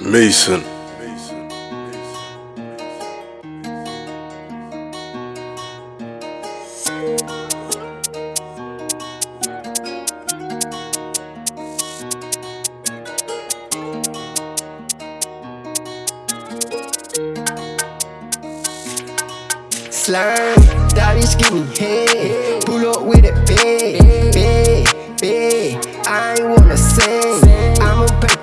Mason. Slime, daddy's give me head, pull up with a bag.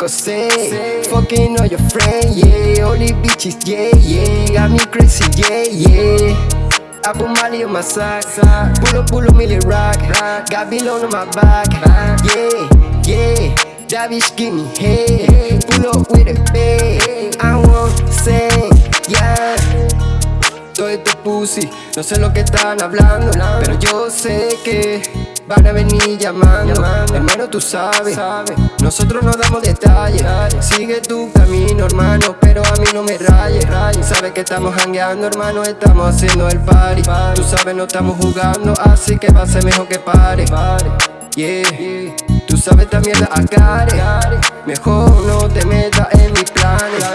A. Fucking all your friends, yeah. All bitches, yeah, yeah. Got me crazy, yeah, yeah. I put Molly on my side. Pull up, pull up, Millie rock. Got on my back. Yeah, yeah. That bitch give me head. Pull up with it, babe. I want sing, yeah. Todo este pussy, no sé lo que están hablando, pero yo sé que van a venir llamando. Hermano, tú sabes, nosotros no damos detalles. Sigue tu camino, hermano, pero a mí no me rayes. Sabes que estamos hangueando, hermano, estamos haciendo el party. Tú sabes, no estamos jugando, así que va a ser mejor que pare. Yeah, tú sabes también la acare. Mejor no te metas en mis planes.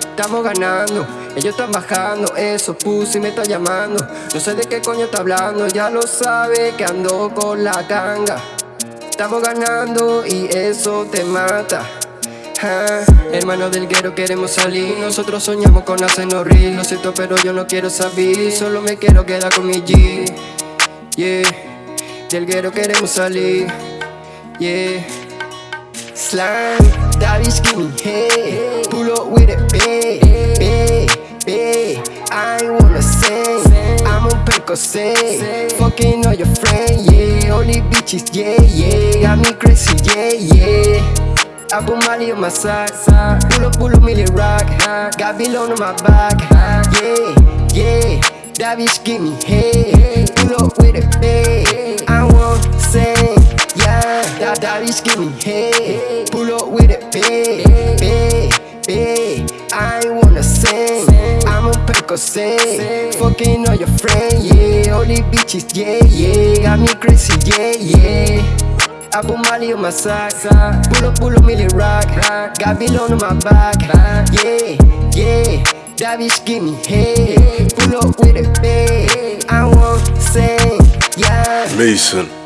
Estamos ganando, ellos están bajando, eso pussy me está llamando. No sé de qué coño está hablando, ya lo sabe que ando con la ganga. Estamos ganando y eso te mata. Ah, hermano del guero queremos salir. Nosotros soñamos con hacernos real. Lo siento pero yo no quiero saber Solo me quiero quedar con mi G. Yeah. Del guero queremos salir. Yeah. Slime, give me head. Pull up with it, babe, babe On Fucking all your friends, yeah. These bitches, yeah, yeah. Got me crazy, yeah, yeah. I put Molly on my side. Pull up, pull up, Millie rock. Got below on my back. Yeah, yeah. That bitch give me head Pull up with it, babe I want sing, yeah. That, that bitch give me head Pull up with it, babe, babe, babe I wanna sing I'm on Percocet Fucking all your friends, yeah Bitches, yeah, yeah. Got me crazy, yeah, yeah. I put Molly on my side. Pull up, pull up, Millie rock. Got below on my back. Yeah, yeah. That bitch give me head. Pull up with it, babe I want say, yeah. Mason.